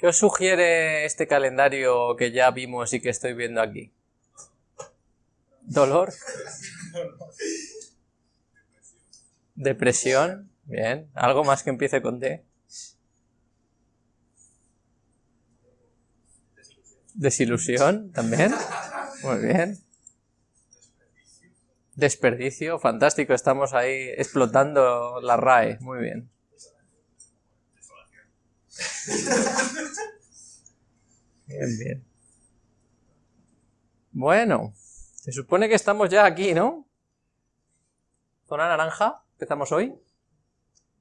¿Qué os sugiere este calendario que ya vimos y que estoy viendo aquí? ¿Dolor? ¿Depresión? Bien. ¿Algo más que empiece con D? ¿Desilusión? ¿También? Muy bien. Desperdicio, fantástico, estamos ahí explotando la RAE, muy bien. Bien, bien. Bueno, se supone que estamos ya aquí, ¿no? Zona naranja, empezamos hoy.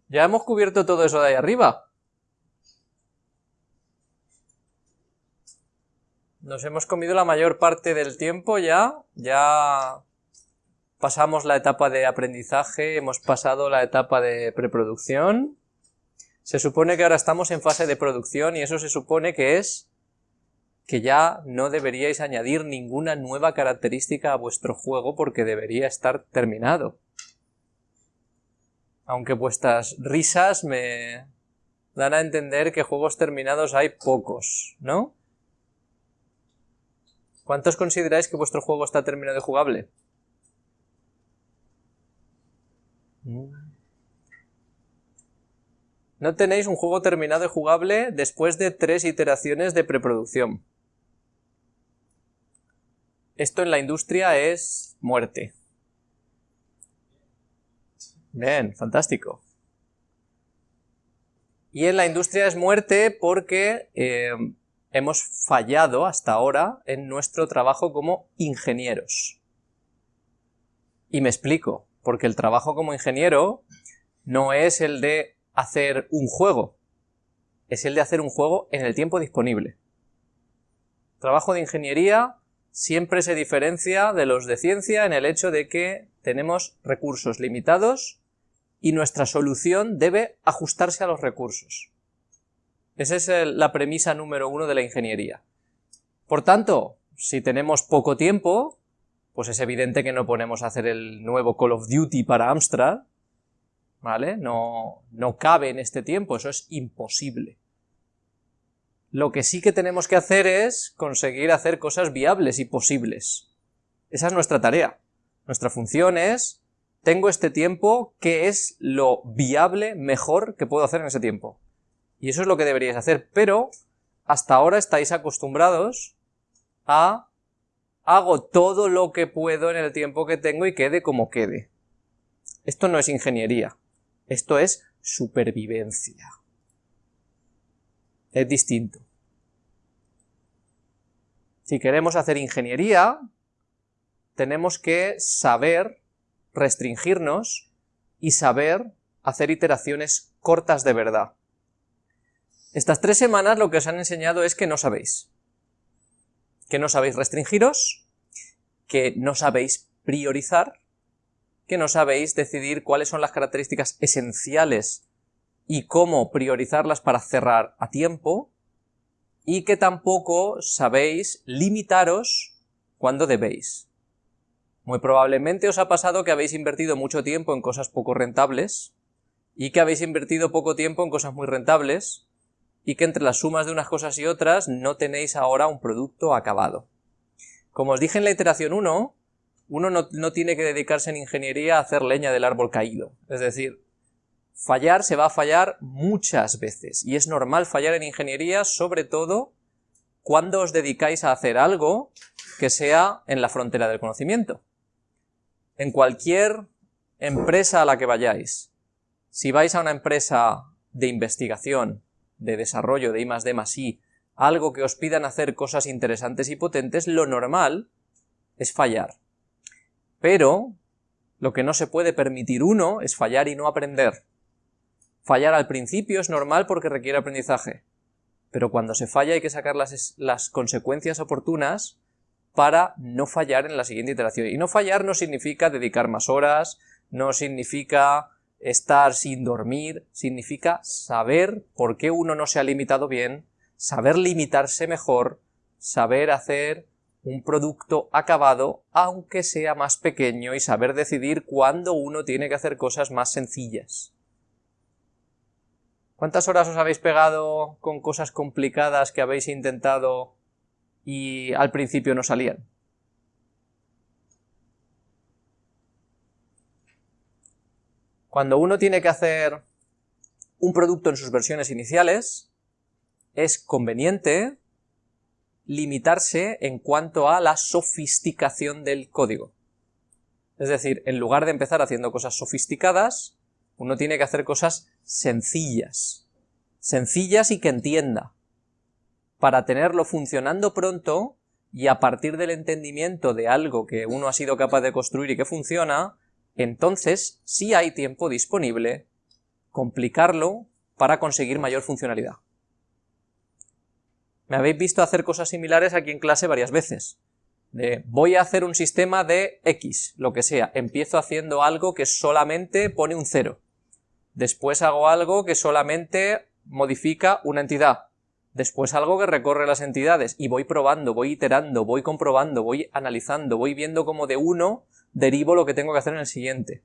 Ya hemos cubierto todo eso de ahí arriba. Nos hemos comido la mayor parte del tiempo ya, ya pasamos la etapa de aprendizaje, hemos pasado la etapa de preproducción. Se supone que ahora estamos en fase de producción y eso se supone que es que ya no deberíais añadir ninguna nueva característica a vuestro juego porque debería estar terminado. Aunque vuestras risas me dan a entender que juegos terminados hay pocos, ¿no? ¿Cuántos consideráis que vuestro juego está terminado y jugable? No tenéis un juego terminado y jugable después de tres iteraciones de preproducción. Esto en la industria es muerte. Bien, fantástico. Y en la industria es muerte porque eh, hemos fallado hasta ahora en nuestro trabajo como ingenieros. Y me explico porque el trabajo como ingeniero no es el de hacer un juego, es el de hacer un juego en el tiempo disponible. trabajo de ingeniería siempre se diferencia de los de ciencia en el hecho de que tenemos recursos limitados y nuestra solución debe ajustarse a los recursos. Esa es la premisa número uno de la ingeniería. Por tanto, si tenemos poco tiempo, pues es evidente que no ponemos a hacer el nuevo Call of Duty para Amstrad, ¿vale? No, no cabe en este tiempo, eso es imposible. Lo que sí que tenemos que hacer es conseguir hacer cosas viables y posibles. Esa es nuestra tarea. Nuestra función es, tengo este tiempo, ¿qué es lo viable mejor que puedo hacer en ese tiempo? Y eso es lo que deberíais hacer, pero hasta ahora estáis acostumbrados a hago todo lo que puedo en el tiempo que tengo y quede como quede. Esto no es ingeniería, esto es supervivencia. Es distinto. Si queremos hacer ingeniería, tenemos que saber restringirnos y saber hacer iteraciones cortas de verdad. Estas tres semanas lo que os han enseñado es que no sabéis que no sabéis restringiros, que no sabéis priorizar, que no sabéis decidir cuáles son las características esenciales y cómo priorizarlas para cerrar a tiempo, y que tampoco sabéis limitaros cuando debéis. Muy probablemente os ha pasado que habéis invertido mucho tiempo en cosas poco rentables, y que habéis invertido poco tiempo en cosas muy rentables, y que entre las sumas de unas cosas y otras no tenéis ahora un producto acabado. Como os dije en la iteración 1, uno no, tiene que dedicarse en ingeniería a hacer leña del árbol caído. Es decir, fallar se va a fallar muchas veces, y es normal fallar en ingeniería, sobre todo cuando os dedicáis a hacer algo que sea en la frontera del conocimiento. En cualquier empresa a la que vayáis, si vais a una empresa de investigación de desarrollo de I más D más I, algo que os pidan hacer cosas interesantes y potentes, lo normal es fallar. Pero lo que no se puede permitir uno es fallar y no aprender. Fallar al principio es normal porque requiere aprendizaje, pero cuando se falla hay que sacar las, las consecuencias oportunas para no fallar en la siguiente iteración. Y no fallar no significa dedicar más horas, no significa Estar sin dormir significa saber por qué uno no se ha limitado bien, saber limitarse mejor, saber hacer un producto acabado, aunque sea más pequeño, y saber decidir cuándo uno tiene que hacer cosas más sencillas. ¿Cuántas horas os habéis pegado con cosas complicadas que habéis intentado y al principio no salían? Cuando uno tiene que hacer un producto en sus versiones iniciales, es conveniente limitarse en cuanto a la sofisticación del código. Es decir, en lugar de empezar haciendo cosas sofisticadas, uno tiene que hacer cosas sencillas. Sencillas y que entienda. Para tenerlo funcionando pronto y a partir del entendimiento de algo que uno ha sido capaz de construir y que funciona, entonces, si hay tiempo disponible, complicarlo para conseguir mayor funcionalidad. Me habéis visto hacer cosas similares aquí en clase varias veces. De voy a hacer un sistema de X, lo que sea. Empiezo haciendo algo que solamente pone un 0. Después hago algo que solamente modifica una entidad. Después algo que recorre las entidades. Y voy probando, voy iterando, voy comprobando, voy analizando, voy viendo cómo de uno derivo lo que tengo que hacer en el siguiente.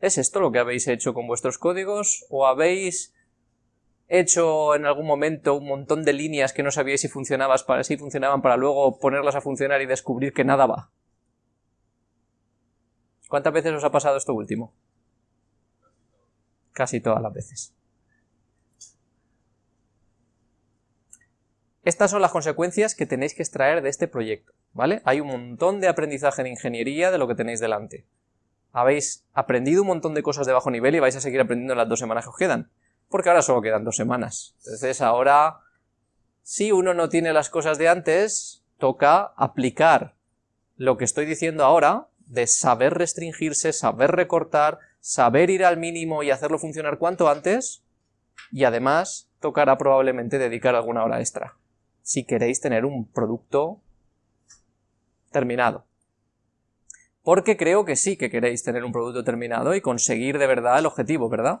¿Es esto lo que habéis hecho con vuestros códigos? ¿O habéis hecho en algún momento un montón de líneas que no sabíais si, para, si funcionaban para luego ponerlas a funcionar y descubrir que nada va. ¿Cuántas veces os ha pasado esto último? Casi todas las veces. Estas son las consecuencias que tenéis que extraer de este proyecto, ¿vale? Hay un montón de aprendizaje en ingeniería de lo que tenéis delante. Habéis aprendido un montón de cosas de bajo nivel y vais a seguir aprendiendo en las dos semanas que os quedan porque ahora solo quedan dos semanas. Entonces ahora, si uno no tiene las cosas de antes, toca aplicar lo que estoy diciendo ahora, de saber restringirse, saber recortar, saber ir al mínimo y hacerlo funcionar cuanto antes, y además tocará probablemente dedicar alguna hora extra, si queréis tener un producto terminado. Porque creo que sí que queréis tener un producto terminado y conseguir de verdad el objetivo, ¿verdad?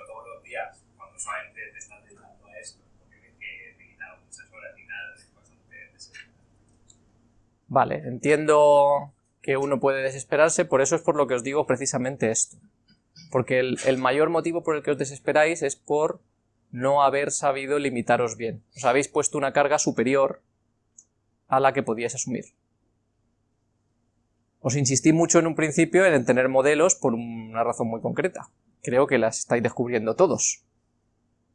Vale, entiendo que uno puede desesperarse, por eso es por lo que os digo precisamente esto. Porque el, mayor motivo por el que os desesperáis es por no haber sabido limitaros bien. Os habéis puesto una carga superior a la que podíais asumir. Os insistí mucho en un principio en tener modelos por una razón muy concreta. Creo que las estáis descubriendo todos.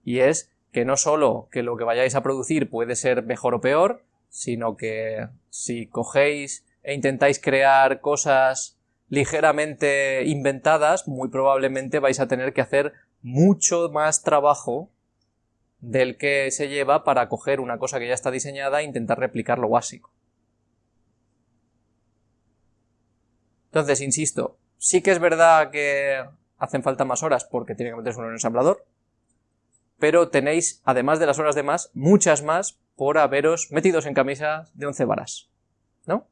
Y es que no solo que lo que vayáis a producir puede ser mejor o peor, sino que si cogéis e intentáis crear cosas ligeramente inventadas, muy probablemente vais a tener que hacer mucho más trabajo del que se lleva para coger una cosa que ya está diseñada e intentar replicar lo básico. Entonces, insisto, sí que es verdad que hacen falta más horas porque tiene que meterse uno en el ensamblador, pero tenéis, además de las horas de más, muchas más por haberos metidos en camisas de 11 varas, ¿no?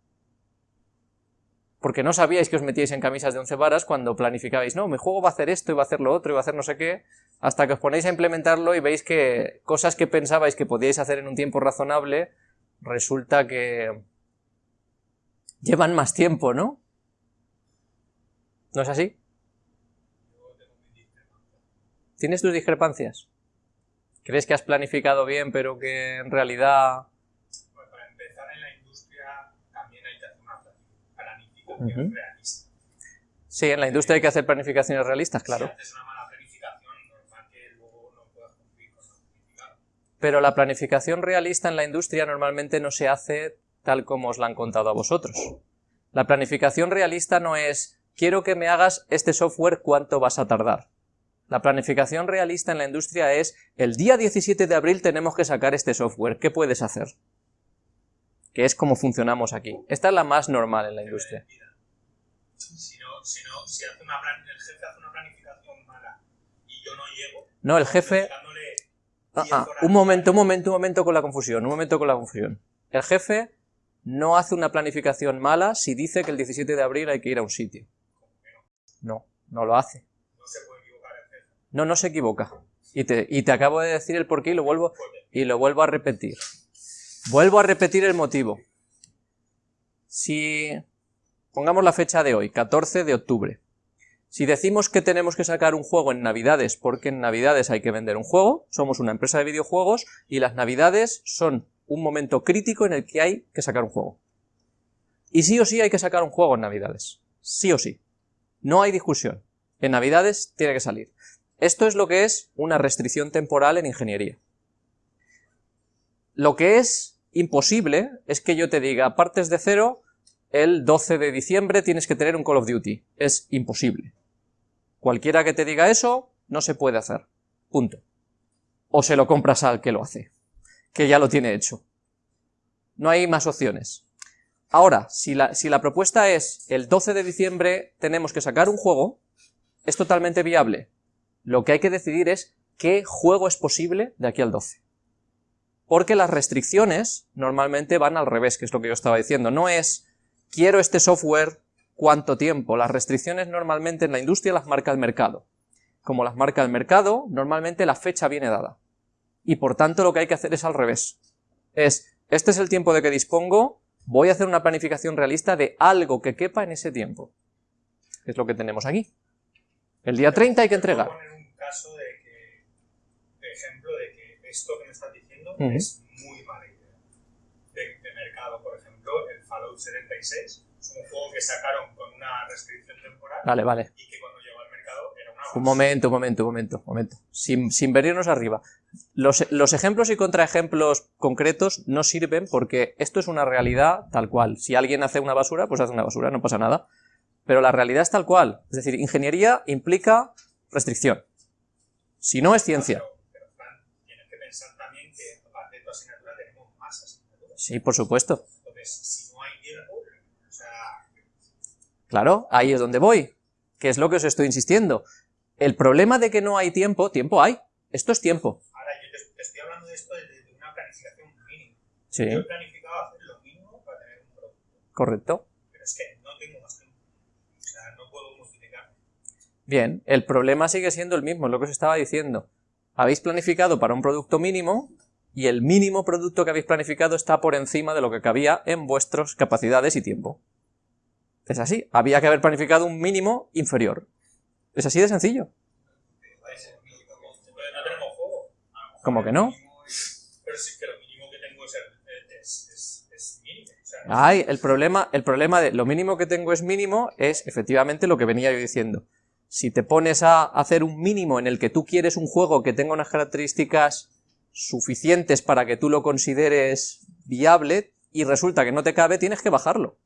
Porque no sabíais que os metíais en camisas de 11 varas cuando planificabais, no, mi juego va a hacer esto, y va a hacer lo otro, y va a hacer no sé qué, hasta que os ponéis a implementarlo y veis que cosas que pensabais que podíais hacer en un tiempo razonable, resulta que llevan más tiempo, ¿no? ¿No es así? ¿Tienes tus discrepancias? ¿Crees que has planificado bien, pero que en realidad... Pues para empezar, en la industria también hay que hacer una planificación realista. Sí, en la industria hay que hacer planificaciones realistas, claro. Si haces una mala planificación, normal que luego no puedas cumplir con planificado. Pero la planificación realista en la industria normalmente no se hace tal como os la han contado a vosotros. La planificación realista no es, quiero que me hagas este software, ¿cuánto vas a tardar? La planificación realista en la industria es, el día 17 de abril tenemos que sacar este software, ¿qué puedes hacer? Que es como funcionamos aquí. Esta es la más normal en la industria. Si, no, si, no, si hace una plan, el jefe hace una planificación mala y yo no llego... No, el jefe... Ah, 10 ah, un momento, un momento, un momento con la confusión, un momento con la confusión. El jefe no hace una planificación mala si dice que el 17 de abril hay que ir a un sitio. No, no lo hace. No se puede. No, no se equivoca. Y te, acabo de decir el porqué y lo vuelvo, y lo vuelvo a repetir. Vuelvo a repetir el motivo. Si pongamos la fecha de hoy, 14 de octubre. Si decimos que tenemos que sacar un juego en Navidades porque en Navidades hay que vender un juego, somos una empresa de videojuegos y las Navidades son un momento crítico en el que hay que sacar un juego. Y sí o sí hay que sacar un juego en Navidades. Sí o sí. No hay discusión. En Navidades tiene que salir. Esto es lo que es una restricción temporal en ingeniería. Lo que es imposible es que yo te diga, partes de cero, el 12 de diciembre tienes que tener un Call of Duty. Es imposible. Cualquiera que te diga eso, no se puede hacer. Punto. O se lo compras al que lo hace, que ya lo tiene hecho. No hay más opciones. Ahora, si la, si la propuesta es el 12 de diciembre tenemos que sacar un juego, es totalmente viable. Lo que hay que decidir es qué juego es posible de aquí al 12. Porque las restricciones normalmente van al revés, que es lo que yo estaba diciendo. No es, quiero este software, ¿cuánto tiempo? Las restricciones normalmente en la industria las marca el mercado. Como las marca el mercado, normalmente la fecha viene dada. Y por tanto lo que hay que hacer es al revés. Es, este es el tiempo de que dispongo, voy a hacer una planificación realista de algo que quepa en ese tiempo. Es lo que tenemos aquí. El día 30 hay que entregar. Caso de que, de ejemplo, de que esto que me estás diciendo Ujú. es muy mala idea. De, de mercado, por ejemplo, el Fallout 76 es un juego que sacaron con una restricción temporal Vale, vale. y que cuando llegó al mercado era una Un momento, un momento, un momento, un momento. Sin, sin venirnos arriba. Los, los ejemplos y contraejemplos concretos no sirven porque esto es una realidad tal cual. Si alguien hace una basura, pues hace una basura, no pasa nada. Pero la realidad es tal cual. Es decir, ingeniería implica restricción. Si no es ciencia. Pero, pero, Fran, tienes que pensar también que aparte de tu asignatura tenemos más asignaturas. Sí, por supuesto. Entonces, si no hay tiempo, o sea, Claro, ahí es donde voy. Que es lo que os estoy insistiendo. El problema de que no hay tiempo, tiempo hay. Esto es tiempo. ahora yo te, te estoy hablando de esto desde de una planificación mínima. Sí, Yo he planificado hacer lo mínimo para tener un producto, correcto. pero es que no tengo más tiempo. O sea, no puedo multiplicar. Bien, el problema sigue siendo el mismo, es lo que os estaba diciendo. Habéis planificado para un producto mínimo y el mínimo producto que habéis planificado está por encima de lo que cabía en vuestras capacidades y tiempo. Es así, había que haber planificado un mínimo inferior. Es así de sencillo. ¿Cómo que no? Pero sí que lo mínimo que tengo es, mínimo. Ay, el problema, el problema de lo mínimo que tengo es mínimo es efectivamente lo que venía yo diciendo. Si te pones a hacer un mínimo en el que tú quieres un juego que tenga unas características suficientes para que tú lo consideres viable y resulta que no te cabe, tienes que bajarlo.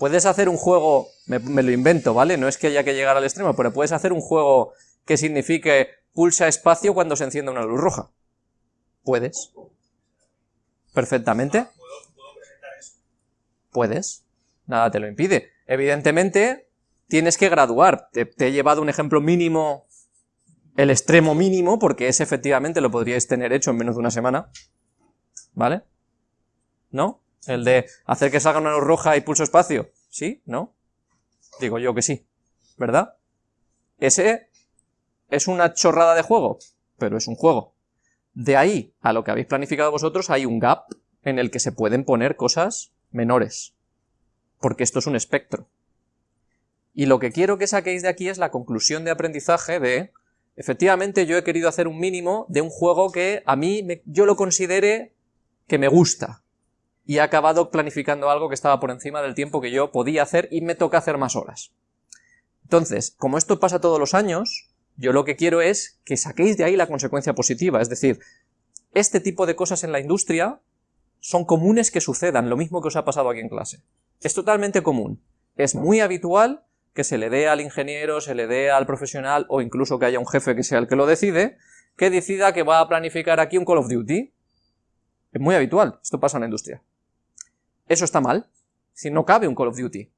Puedes hacer un juego, me, me lo invento, ¿vale? No es que haya que llegar al extremo, pero puedes hacer un juego que signifique pulsa espacio cuando se encienda una luz roja. Puedes. Perfectamente. puedo, puedo presentar eso. Puedes, nada te lo impide. Evidentemente, tienes que graduar. Te, he llevado un ejemplo mínimo, el extremo mínimo, porque ese efectivamente lo podríais tener hecho en menos de una semana. ¿Vale? ¿No? El de hacer que salga una luz roja y pulso espacio. ¿Sí? ¿No? Digo yo que sí. ¿Verdad? Ese es una chorrada de juego, pero es un juego. De ahí a lo que habéis planificado vosotros hay un gap en el que se pueden poner cosas menores. Porque esto es un espectro. Y lo que quiero que saquéis de aquí es la conclusión de aprendizaje de, efectivamente yo he querido hacer un mínimo de un juego que a mí me- yo lo considere que me gusta. Y he acabado planificando algo que estaba por encima del tiempo que yo podía hacer y me toca hacer más horas. Entonces, como esto pasa todos los años, yo lo que quiero es que saquéis de ahí la consecuencia positiva. Es decir, este tipo de cosas en la industria son comunes que sucedan, lo mismo que os ha pasado aquí en clase. Es totalmente común. Es muy habitual que se le dé al ingeniero, se le dé al profesional o incluso que haya un jefe que sea el que lo decide, que decida que va a planificar aquí un Call of Duty. Es muy habitual, esto pasa en la industria. Eso está mal. Si no cabe un Call of Duty.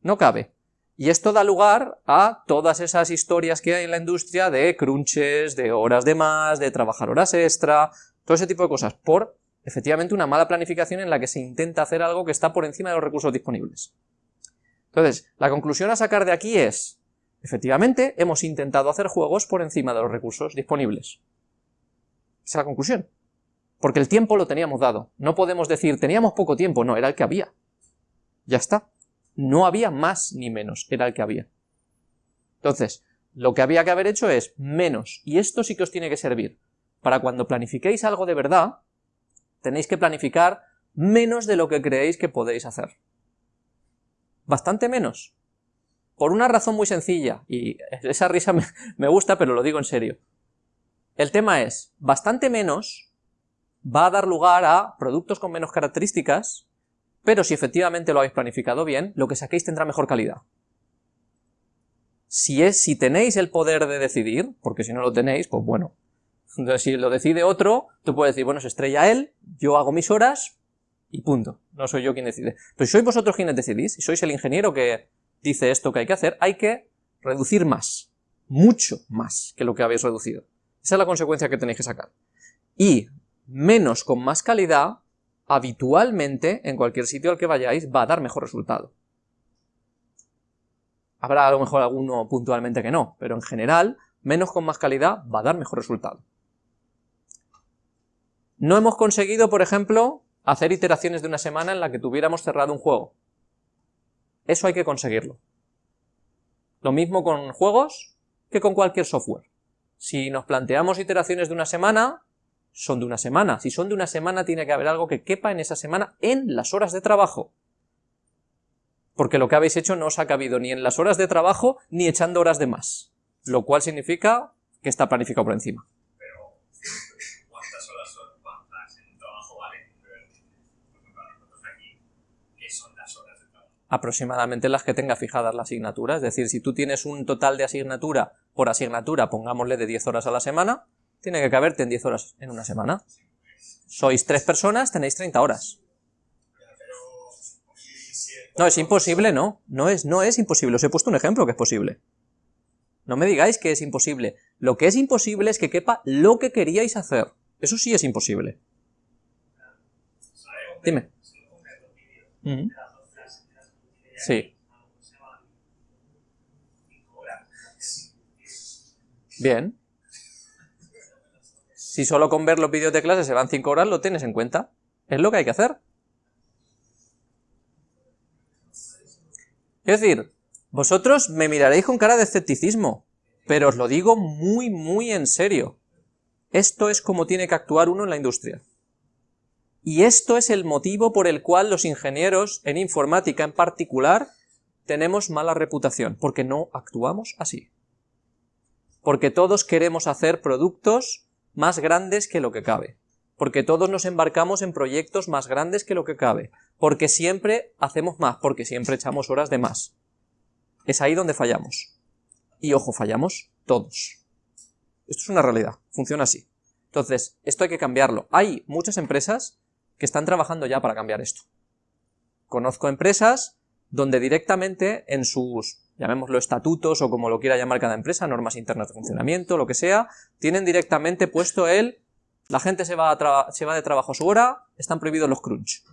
No cabe. Y esto da lugar a todas esas historias que hay en la industria de crunches, de horas de más, de trabajar horas extra, todo ese tipo de cosas, por efectivamente una mala planificación en la que se intenta hacer algo que está por encima de los recursos disponibles. Entonces, la conclusión a sacar de aquí es, efectivamente, hemos intentado hacer juegos por encima de los recursos disponibles. Esa es la conclusión. Porque el tiempo lo teníamos dado. No podemos decir, teníamos poco tiempo, no, era el que había. Ya está. No había más ni menos, era el que había. Entonces, lo que había que haber hecho es menos, y esto sí que os tiene que servir. Para cuando planifiquéis algo de verdad, tenéis que planificar menos de lo que creéis que podéis hacer. Bastante menos. Por una razón muy sencilla, y esa risa me, gusta, pero lo digo en serio. El tema es, bastante menos va a dar lugar a productos con menos características, pero si efectivamente lo habéis planificado bien, lo que saquéis tendrá mejor calidad. Si, es, si tenéis el poder de decidir, porque si no lo tenéis, pues bueno. Entonces, si lo decide otro, tú puedes decir, bueno, se estrella él, yo hago mis horas y punto. No soy yo quien decide. Si sois vosotros quienes decidís, si sois el ingeniero que dice esto que hay que hacer, hay que reducir más. Mucho más que lo que habéis reducido. Esa es la consecuencia que tenéis que sacar. Y menos con más calidad, habitualmente, en cualquier sitio al que vayáis, va a dar mejor resultado. Habrá a lo mejor alguno puntualmente que no, pero en general, menos con más calidad va a dar mejor resultado. No hemos conseguido, por ejemplo, hacer iteraciones de una semana en la que tuviéramos cerrado un juego. Eso hay que conseguirlo. Lo mismo con juegos que con cualquier software. Si nos planteamos iteraciones de una semana, son de una semana. Si son de una semana, tiene que haber algo que quepa en esa semana en las horas de trabajo. Porque lo que habéis hecho no os ha cabido ni en las horas de trabajo, ni echando horas de más. Lo cual significa que está planificado por encima. Pero, ¿cuántas horas son cuántas en un trabajo vale? Por ejemplo, para nosotros aquí, ¿qué son las horas de trabajo? Aproximadamente las que tenga fijadas la asignatura. Es decir, si tú tienes un total de asignatura por asignatura, pongámosle de 10 horas a la semana, tiene que caberte en 10 horas en una semana. Sois tres personas, tenéis 30 horas. No, es imposible, no. No es, no es imposible. Os he puesto un ejemplo que es posible. No me digáis que es imposible. Lo que es imposible es que quepa lo que queríais hacer. Eso sí es imposible. Dime. Sí. Bien. Si solo con ver los vídeos de clase se van 5 horas, lo tienes en cuenta. Es lo que hay que hacer. Es decir, vosotros me miraréis con cara de escepticismo, pero os lo digo muy, muy en serio. Esto es como tiene que actuar uno en la industria. Y esto es el motivo por el cual los ingenieros, en informática en particular, tenemos mala reputación, porque no actuamos así porque todos queremos hacer productos más grandes que lo que cabe, porque todos nos embarcamos en proyectos más grandes que lo que cabe, porque siempre hacemos más, porque siempre echamos horas de más. Es ahí donde fallamos. Y ojo, fallamos todos. Esto es una realidad, funciona así. Entonces, esto hay que cambiarlo. Hay muchas empresas que están trabajando ya para cambiar esto. Conozco empresas donde directamente en sus llamémoslo estatutos o como lo quiera llamar cada empresa, normas internas de funcionamiento, lo que sea, tienen directamente puesto el, la gente se va, se va de trabajo a su hora, están prohibidos los crunch.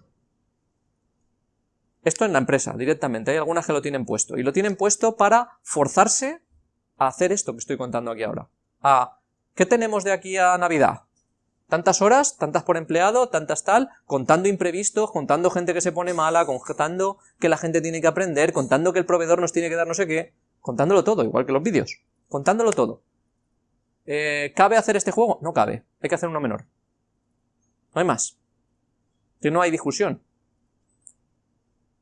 Esto en la empresa, directamente, hay algunas que lo tienen puesto, y lo tienen puesto para forzarse a hacer esto que estoy contando aquí ahora. A, ¿qué tenemos de aquí a Navidad? Tantas horas, tantas por empleado, tantas tal, contando imprevistos, contando gente que se pone mala, contando que la gente tiene que aprender, contando que el proveedor nos tiene que dar no sé qué, contándolo todo, igual que los vídeos, contándolo todo. Eh, ¿Cabe hacer este juego? No cabe, hay que hacer uno menor. No hay más. Que no hay discusión.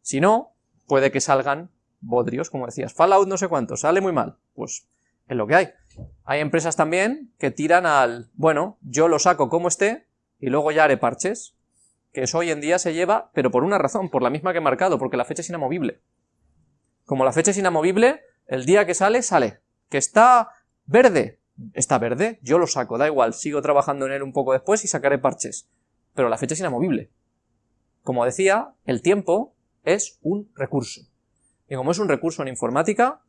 Si no, puede que salgan bodrios, como decías. Fallout no sé cuánto, sale muy mal. Pues es lo que hay. Hay empresas también que tiran al, bueno, yo lo saco como esté y luego ya haré parches, que eso hoy en día se lleva, pero por una razón, por la misma que he marcado, porque la fecha es inamovible. Como la fecha es inamovible, el día que sale, sale. Que está verde, está verde, yo lo saco, da igual, sigo trabajando en él un poco después y sacaré parches. Pero la fecha es inamovible. Como decía, el tiempo es un recurso. Y como es un recurso en informática,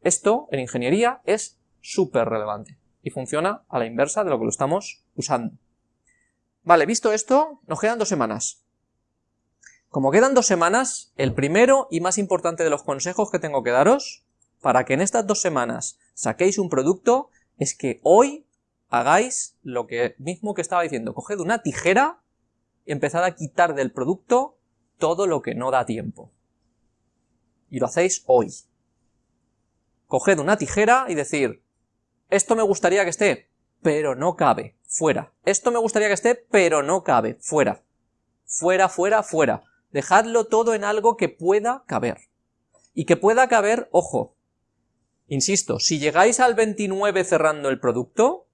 esto en ingeniería es súper relevante y funciona a la inversa de lo que lo estamos usando. Vale, visto esto, nos quedan dos semanas. Como quedan dos semanas, el primero y más importante de los consejos que tengo que daros, para que en estas dos semanas saquéis un producto, es que hoy hagáis lo que mismo que estaba diciendo, coged una tijera y empezad a quitar del producto todo lo que no da tiempo. Y lo hacéis hoy. Coged una tijera y decir, esto me gustaría que esté, pero no cabe, fuera. Esto me gustaría que esté, pero no cabe, fuera. Fuera, fuera, fuera. Dejadlo todo en algo que pueda caber. Y que pueda caber, ojo, insisto, si llegáis al 29 cerrando el producto,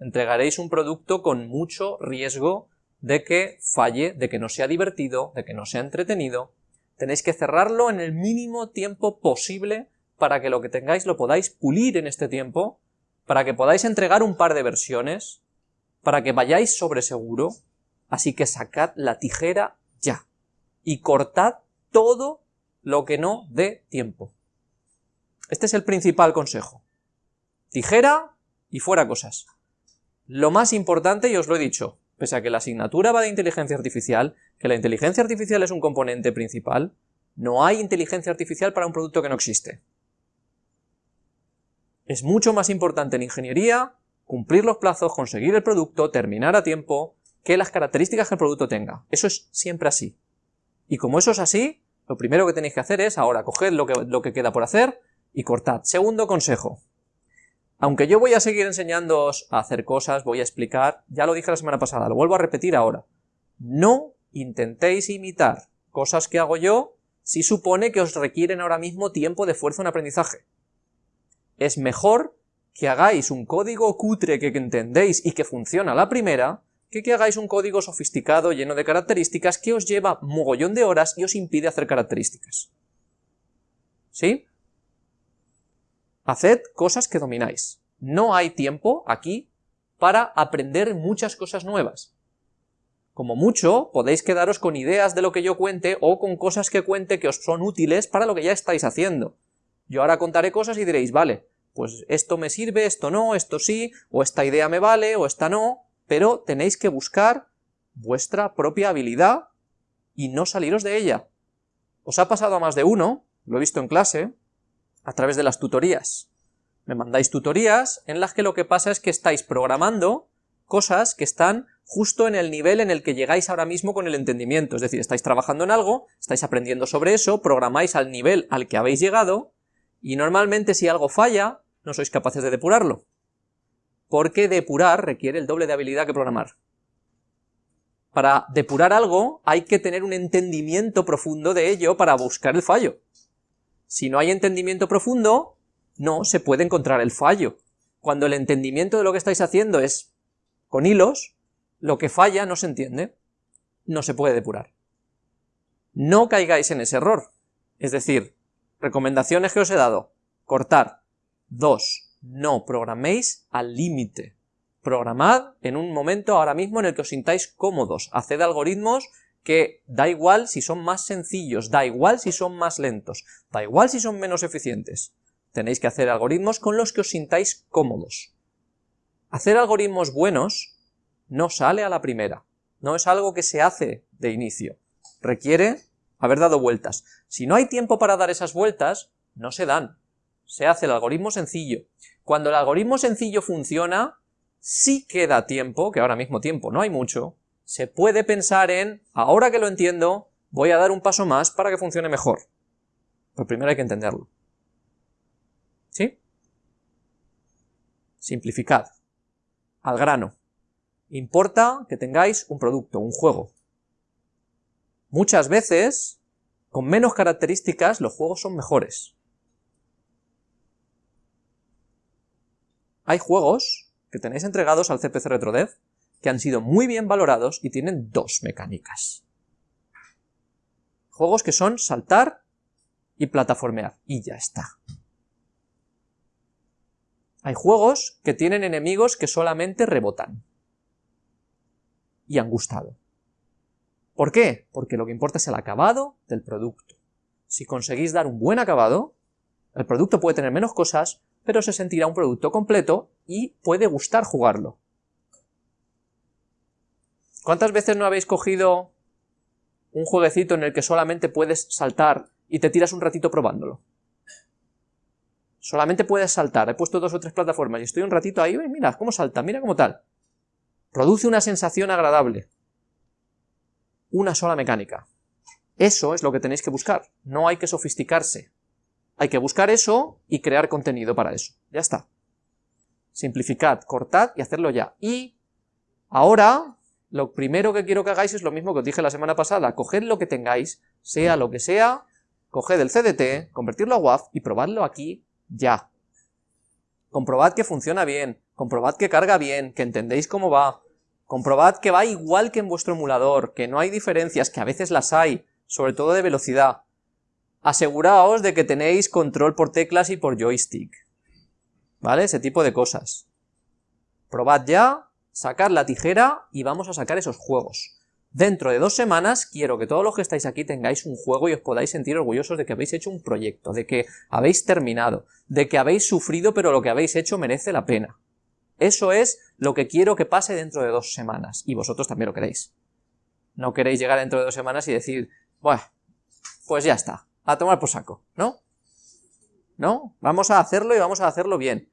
entregaréis un producto con mucho riesgo de que falle, de que no sea divertido, de que no sea entretenido. Tenéis que cerrarlo en el mínimo tiempo posible para que lo que tengáis lo podáis pulir en este tiempo, para que podáis entregar un par de versiones, para que vayáis sobre seguro, así que sacad la tijera ya y cortad todo lo que no dé tiempo. Este es el principal consejo. Tijera y fuera cosas. Lo más importante, y os lo he dicho, pese a que la asignatura va de inteligencia artificial, que la inteligencia artificial es un componente principal, no hay inteligencia artificial para un producto que no existe. Es mucho más importante en ingeniería cumplir los plazos, conseguir el producto, terminar a tiempo, que las características que el producto tenga. Eso es siempre así. Y como eso es así, lo primero que tenéis que hacer es ahora coger lo que, lo que queda por hacer y cortad. Segundo consejo. Aunque yo voy a seguir enseñándoos a hacer cosas, voy a explicar, ya lo dije la semana pasada, lo vuelvo a repetir ahora. No intentéis imitar cosas que hago yo si supone que os requieren ahora mismo tiempo de esfuerzo en aprendizaje. Es mejor que hagáis un código cutre que entendéis y que funciona a la primera, que que hagáis un código sofisticado lleno de características que os lleva mogollón de horas y os impide hacer características. ¿Sí? Haced cosas que domináis. No hay tiempo aquí para aprender muchas cosas nuevas. Como mucho, podéis quedaros con ideas de lo que yo cuente o con cosas que cuente que os son útiles para lo que ya estáis haciendo. Yo ahora contaré cosas y diréis, vale, pues esto me sirve, esto no, esto sí, o esta idea me vale, o esta no, pero tenéis que buscar vuestra propia habilidad y no saliros de ella. Os ha pasado a más de uno, lo he visto en clase, a través de las tutorías. Me mandáis tutorías en las que lo que pasa es que estáis programando cosas que están justo en el nivel en el que llegáis ahora mismo con el entendimiento, es decir, estáis trabajando en algo, estáis aprendiendo sobre eso, programáis al nivel al que habéis llegado, y normalmente si algo falla, no sois capaces de depurarlo. Porque depurar requiere el doble de habilidad que programar. Para depurar algo hay que tener un entendimiento profundo de ello para buscar el fallo. Si no hay entendimiento profundo, no se puede encontrar el fallo. Cuando el entendimiento de lo que estáis haciendo es con hilos, lo que falla no se entiende, no se puede depurar. No caigáis en ese error. Es decir, recomendaciones que os he dado, cortar. Dos, no programéis al límite. Programad en un momento ahora mismo en el que os sintáis cómodos. Haced algoritmos que da igual si son más sencillos, da igual si son más lentos, da igual si son menos eficientes. Tenéis que hacer algoritmos con los que os sintáis cómodos. Hacer algoritmos buenos no sale a la primera, no es algo que se hace de inicio, requiere haber dado vueltas. Si no hay tiempo para dar esas vueltas, no se dan, se hace el algoritmo sencillo. Cuando el algoritmo sencillo funciona, sí queda tiempo, que ahora mismo tiempo no hay mucho, se puede pensar en, ahora que lo entiendo, voy a dar un paso más para que funcione mejor. Pero primero hay que entenderlo. ¿Sí? Simplificad. Al grano. Importa que tengáis un producto, un juego. Muchas veces, con menos características, los juegos son mejores. Hay juegos que tenéis entregados al CPC RetroDev que han sido muy bien valorados y tienen dos mecánicas. Juegos que son saltar y plataformear, y ya está. Hay juegos que tienen enemigos que solamente rebotan. Y han gustado. ¿Por qué? Porque lo que importa es el acabado del producto. Si conseguís dar un buen acabado, el producto puede tener menos cosas, pero se sentirá un producto completo y puede gustar jugarlo. ¿Cuántas veces no habéis cogido un jueguecito en el que solamente puedes saltar y te tiras un ratito probándolo? Solamente puedes saltar, he puesto dos o tres plataformas y estoy un ratito ahí, mira cómo salta, mira cómo tal. Produce una sensación agradable. Una sola mecánica. Eso es lo que tenéis que buscar, no hay que sofisticarse. Hay que buscar eso y crear contenido para eso. Ya está. Simplificad, cortad y hacerlo ya. Y ahora, lo primero que quiero que hagáis es lo mismo que os dije la semana pasada. Coged lo que tengáis, sea lo que sea, coged el CDT, convertirlo a WAF y probadlo aquí ya. Comprobad que funciona bien, comprobad que carga bien, que entendéis cómo va, comprobad que va igual que en vuestro emulador, que no hay diferencias, que a veces las hay, sobre todo de velocidad aseguraos de que tenéis control por teclas y por joystick. ¿Vale? Ese tipo de cosas. Probad ya, sacad la tijera y vamos a sacar esos juegos. Dentro de dos semanas quiero que todos los que estáis aquí tengáis un juego y os podáis sentir orgullosos de que habéis hecho un proyecto, de que habéis terminado, de que habéis sufrido pero lo que habéis hecho merece la pena. Eso es lo que quiero que pase dentro de dos semanas, y vosotros también lo queréis. No queréis llegar dentro de dos semanas y decir, bueno, pues ya está, a tomar por saco, ¿no? ¿No? Vamos a hacerlo y vamos a hacerlo bien.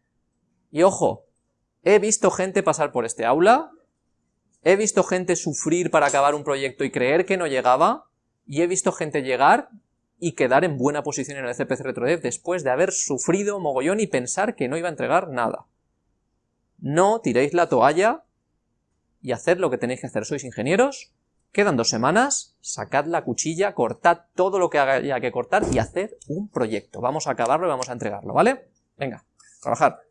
Y ojo, he visto gente pasar por este aula, he visto gente sufrir para acabar un proyecto y creer que no llegaba, y he visto gente llegar y quedar en buena posición en el CPC RetroDev después de haber sufrido mogollón y pensar que no iba a entregar nada. No tiréis la toalla y haced lo que tenéis que hacer. Sois ingenieros, Quedan dos semanas, sacad la cuchilla, cortad todo lo que haya que cortar y haced un proyecto. Vamos a acabarlo y vamos a entregarlo, ¿vale? Venga, trabajar.